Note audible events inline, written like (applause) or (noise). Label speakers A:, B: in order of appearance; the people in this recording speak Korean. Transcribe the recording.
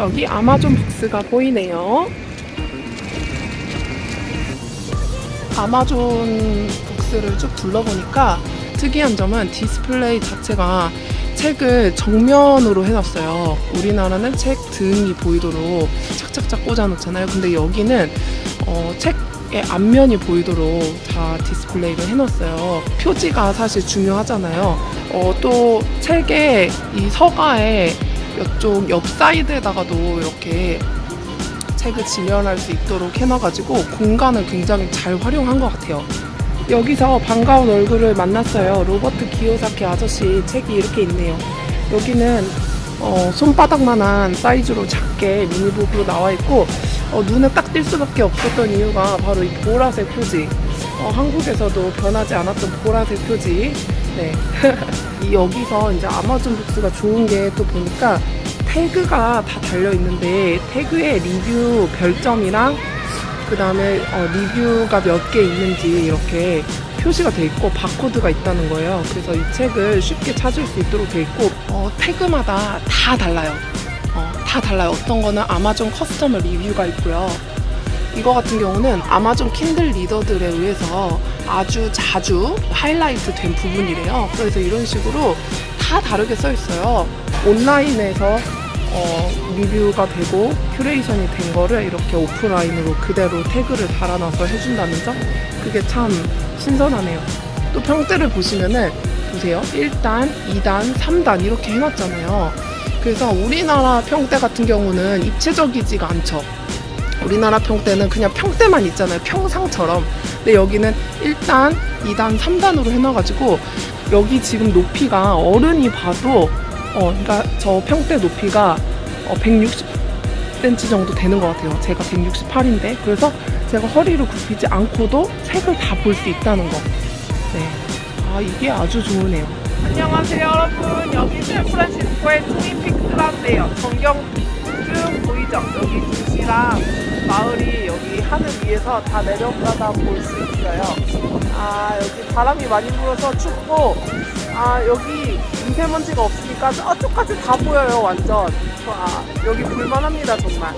A: 저기 아마존 북스가 보이네요. 아마존 북스를 쭉 둘러보니까 특이한 점은 디스플레이 자체가 책을 정면으로 해놨어요. 우리나라는 책 등이 보이도록 착착착 꽂아놓잖아요. 근데 여기는 어, 책의 앞면이 보이도록 다 디스플레이를 해놨어요. 표지가 사실 중요하잖아요. 어, 또 책의 이 서가에 이쪽 옆 사이드에다가도 이렇게 책을 진열할 수 있도록 해놔가지고 공간을 굉장히 잘 활용한 것 같아요. 여기서 반가운 얼굴을 만났어요. 로버트 기요사키 아저씨 책이 이렇게 있네요. 여기는 어, 손바닥만한 사이즈로 작게 미니북으로 나와 있고 어, 눈에 딱 띌 수밖에 없었던 이유가 바로 이 보라색 표지. 어, 한국에서도 변하지 않았던 보라색 표지. 네. (laughs) 이 여기서 이제 아마존 북스가 좋은 게 또 보니까 태그가 다 달려 있는데 태그에 리뷰 별점이랑 그 다음에 어, 리뷰가 몇 개 있는지 이렇게 표시가 돼 있고 바코드가 있다는 거예요. 그래서 이 책을 쉽게 찾을 수 있도록 돼 있고 어, 태그마다 다 달라요. 어, 다 달라요. 어떤 거는 아마존 커스터머 리뷰가 있고요. 이거 같은 경우는 아마존 킨들 리더들에 의해서 아주 자주 하이라이트 된 부분이래요. 그래서 이런 식으로 다 다르게 써 있어요. 온라인에서 어, 리뷰가 되고 큐레이션이 된 거를 이렇게 오프라인으로 그대로 태그를 달아놔서 해준다는 점 그게 참 신선하네요. 또 평대를 보시면은 보세요. 1단, 2단, 3단 이렇게 해놨잖아요. 그래서 우리나라 평대 같은 경우는 입체적이지가 않죠. 우리나라 평대는 그냥 평대만 있잖아요. 평상처럼. 근데 여기는 1단, 2단, 3단으로 해놔가지고 여기 지금 높이가 어른이 봐도 어, 그러니까 저 평대 높이가 어, 160cm 정도 되는 것 같아요. 제가 168인데 그래서 제가 허리를 굽히지 않고도 책을 다 볼 수 있다는 거. 네, 아 이게 아주 좋으네요. 안녕하세요 여러분. 여기 샌프란시스코의 트윈픽스라는데요. 전경 쭉 보이죠? 여기 도시랑 마을이 여기 하늘 위에서 다 내려가다 볼 수 있어요. 아 여기 바람이 많이 불어서 춥고 아 여기 미세먼지가 없으니까 저쪽까지 다 보여요 완전 와 여기 볼만합니다 정말